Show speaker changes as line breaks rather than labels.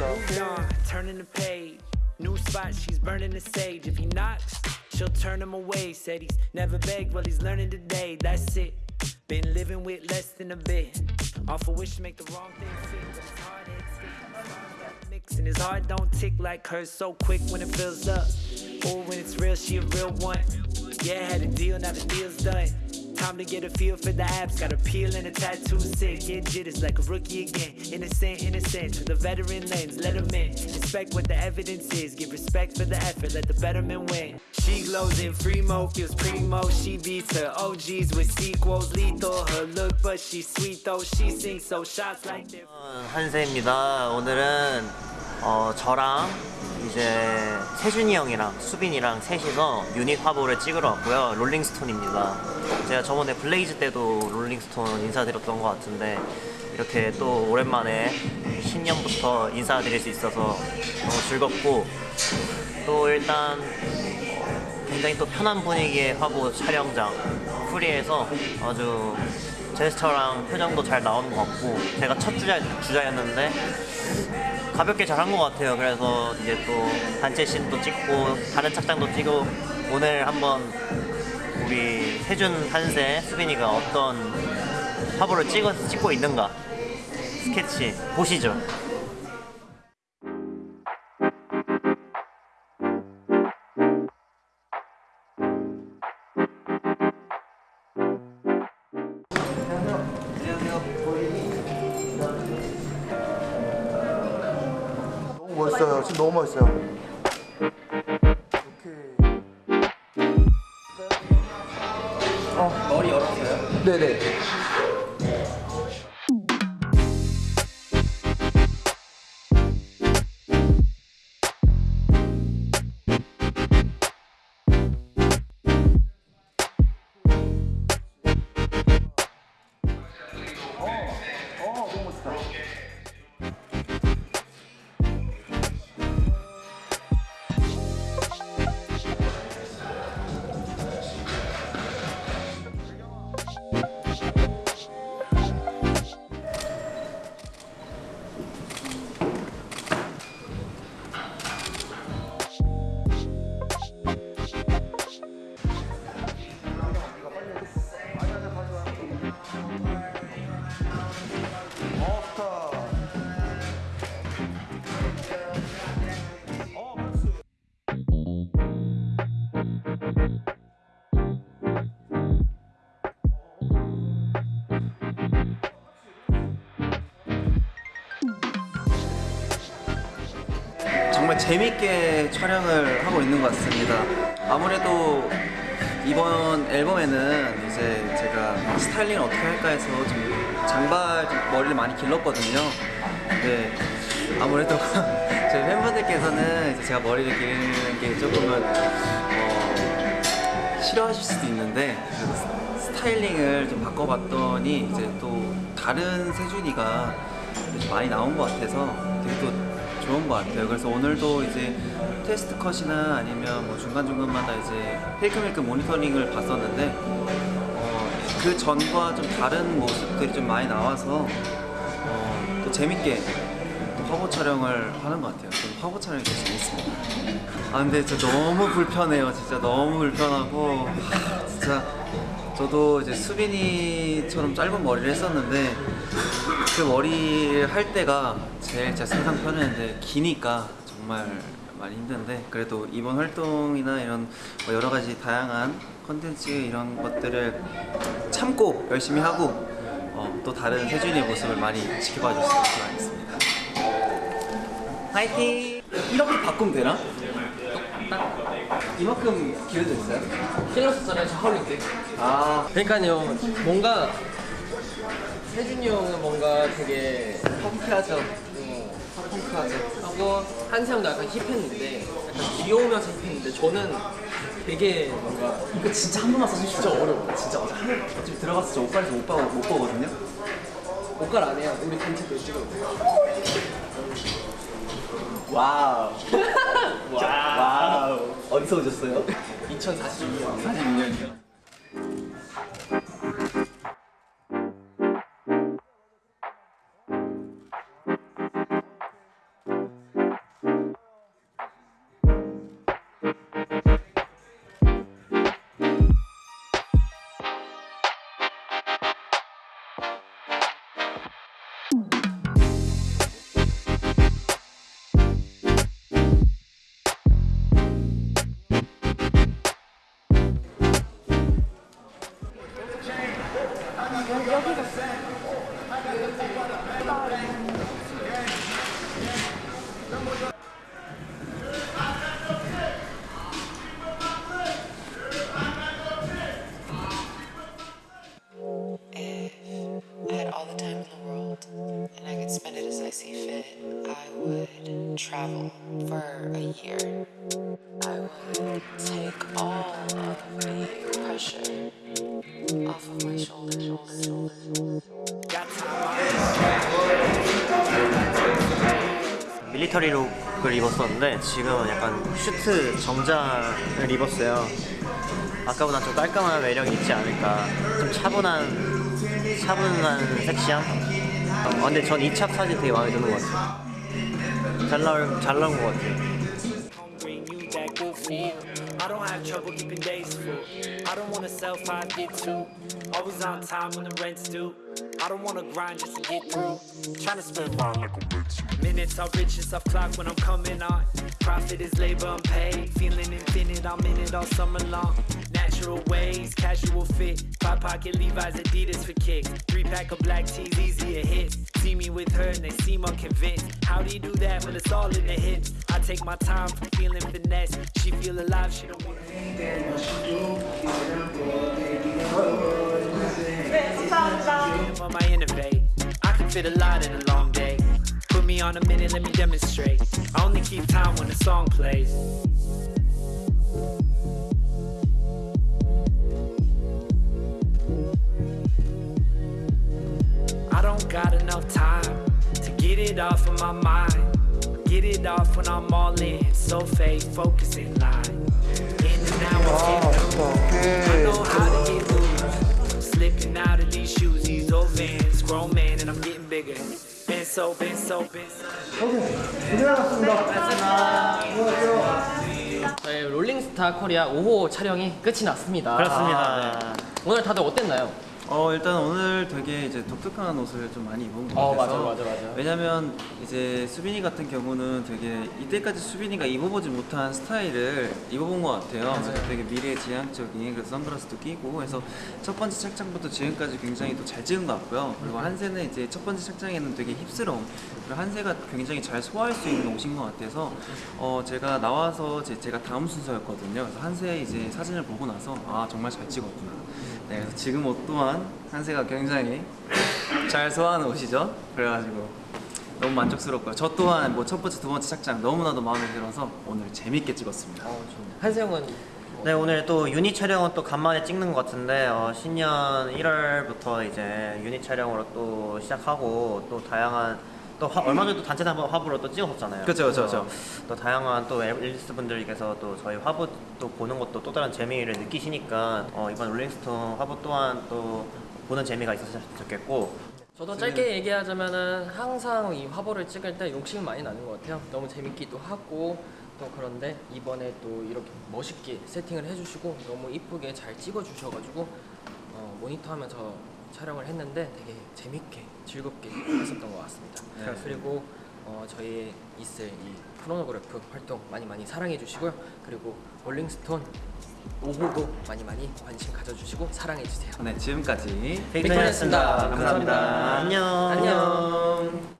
On, turning the page. New spot, she's burning the sage. If he knocks, she'll turn him away. Said he's never begged, well, he's learning today. That's it. Been living with less than a bit. Off a wish to make the wrong thing fit. But his hard head stick. Mix and his heart don't tick like hers so quick when it fills up. Or when it's real, she a real one. Yeah, had a deal, now the deal's done Time to get a feel for the apps. Got a peel and a tattoo sick. Get jitters like a rookie again. Innocent, innocent. To the veteran lens, let him in. Inspect what the evidence is. Give respect for the effort. Let the betterment win. She glows in free mo, feels primo. She beats her OGs with sequels. Lethal her look, but she's sweet though. She sings so shots like they're.
한세입니다. 오늘은 어, 저랑 이제 세준이 형이랑 수빈이랑 셋이서 유닛 화보를 찍으러 왔고요. 롤링스톤입니다. 제가 저번에 블레이즈 때도 롤링스톤 인사드렸던 것 같은데 이렇게 또 오랜만에 신년부터 인사드릴 수 있어서 너무 즐겁고 또 일단 어, 굉장히 또 편한 분위기의 화보 촬영장 프리에서 아주 제스처랑 표정도 잘 나오는 것 같고 제가 첫 주자, 주자였는데 가볍게 잘한 것 같아요. 그래서 이제 또 단체 씬도 찍고 다른 착장도 찍고 오늘 한번 우리 세준 한세 수빈이가 어떤 화보를 찍어, 찍고 있는가? 스케치 보시죠
멋있어요. 지금 너무 멋있어요.
머리 열었어요?
네네.
재밌게 촬영을 하고 있는 것 같습니다. 아무래도 이번 앨범에는 이제 제가 스타일링을 어떻게 할까 해서 좀 장발 좀 머리를 많이 길렀거든요. 근데 아무래도 저희 팬분들께서는 이제 제가 머리를 기르는 게 조금은 어, 싫어하실 수도 있는데 스타일링을 좀 바꿔봤더니 이제 또 다른 세준이가 좀 많이 나온 것 같아서 되게 또 좋은 것 같아요. 그래서 오늘도 이제 테스트 컷이나 아니면 뭐 중간중간마다 이제 페이크메이크 모니터링을 봤었는데 어, 그 전과 좀 다른 모습들이 좀 많이 나와서 어, 또 재밌게 또 화보 촬영을 하는 것 같아요. 좀 화보 촬영이 되게 재밌습니다. 아 근데 진짜 너무 불편해요. 진짜 너무 불편하고 하, 진짜 저도 이제 수빈이처럼 짧은 머리를 했었는데 그 머리를 할 때가 제일 제 세상 편했는데 기니까 정말 많이 힘든데 그래도 이번 활동이나 이런 뭐 여러 가지 다양한 컨텐츠 이런 것들을 참고 열심히 하고 어, 또 다른 세준이의 모습을 많이 지켜봐 주셨으면 좋겠습니다. 화이팅! 이렇게 바꾸면 되나? 이만큼 길어져 있어요?
신경 썼잖아요 저 하울링 때
아
그러니까요 뭔가 세준이 형은 뭔가 되게
펑크하죠.
어,
펑크하죠.
하고 한세 형도 약간 hip했는데 약간 귀여우면서 hip했는데 저는 되게 뭔가
이거 진짜 한 번만 써주시면 진짜 어려워. 진짜 맞아. 어차피 들어가서 저 오빠에서 오빠 못 보거든요.
옷갈 안 해요 우리 단체도 찍어
wow. wow. 어디서 오셨어요?
2042년
46년이요.
여기가 travel for a year. I would take all of the pressure off of my shoulders.
밀리터리 룩을 입었었는데 지금은 약간 슈트 정장을 입었어요. 아까보다 좀 깔끔한 매력이 있지 않을까. 좀 차분한 차분한 섹시함. 어, 근데 전이착 사진 되게 마음에 드는 것 같아요. 잘 나올 잘 나온 것 같아요.
bring you that good feel. I don't have trouble keeping days full. I don't wanna sell five, get two. Always on time when the rent's due. I don't wanna grind just to get through. Tryna spend mine like a Minutes are riches off clock when I'm coming on. Profit is labor unpaid. Feeling infinite, I'm in it all summer long. Natural ways, casual fit. Five pocket Levi's, Adidas for kicks. Three pack of black tees, easier hits. See me with her and they seem unconvinced. How do you do that when it's all in the hips? I take my time for feeling finesse. She feel alive, she don't. When I innovate, I can fit a lot in a long day. Put me on a minute, let me demonstrate. I only keep time when the song plays. Got enough time to get it off of my mind. Get it off when I'm all in. So fade, focusing line. In and out,
아,
I'm
맛있다. 오케이.
know how to get loose. Slipping out of these shoes, these old vans. Grown man, and I'm getting bigger. Been so, been so, been so.
저희 롤링스타 코리아 5호 촬영이 끝이 났습니다.
그렇습니다.
오늘 다들 어땠나요?
어 일단 오늘 되게 이제 독특한 옷을 좀 많이 입은 것
어,
같아서
맞아, 맞아, 맞아.
왜냐면 이제 수빈이 같은 경우는 되게 이때까지 수빈이가 입어보지 못한 스타일을 입어본 것 같아요. 그래서 되게 미래 지향적인 그래서 선글라스도 끼고 해서 첫 번째 착장부터 지금까지 굉장히 또 잘 찍은 것 같고요. 그리고 한세는 이제 첫 번째 착장에는 되게 그리고 한세가 굉장히 잘 소화할 수 있는 옷인 것 같아서 어 제가 나와서 제, 제가 다음 순서였거든요. 그래서 한세 이제 사진을 보고 나서 아 정말 잘 찍었구나. 네, 그래서 지금 옷 또한 한세가 굉장히 잘 소화하는 옷이죠. 그래가지고 너무 만족스럽고요. 저 또한 뭐 첫 번째, 두 번째 착장 너무나도 마음에 들어서 오늘 재밌게 찍었습니다.
한세 형은
네 오늘 또 유닛 촬영은 또 간만에 찍는 것 같은데 어, 신년 1월부터 이제 유닛 촬영으로 또 시작하고 또 다양한 또 화- 얼마 전에 또 단체 화보- 화보로 또 찍었잖아요.
그쵸, 그쵸, 그쵸.
또 다양한 또 앨리스 분들께서 또 저희 화보 또 보는 것도 또 다른 재미를 느끼시니까 어, 이번 롤링스톤 화보 또한 또 보는 재미가 있었으면 좋겠고
저도 짧게 얘기하자면은 항상 이 화보를 찍을 때 욕심이 많이 나는 것 같아요. 너무 재밌기도 하고 또 그런데 이번에 또 이렇게 멋있게 세팅을 해주시고 너무 이쁘게 잘 찍어주셔가지고 어, 모니터하면서 촬영을 했는데 되게 재밌게 즐겁게 했었던 것 같습니다.
네.
그리고 어, 저희 있을 이 크로노그래프 활동 많이 많이 사랑해 주시고요. 그리고 롤링스톤 5호도 많이 많이 관심 가져주시고 사랑해 주세요.
네, 지금까지
데이터였습니다.
감사합니다.
감사합니다. 안녕.
안녕.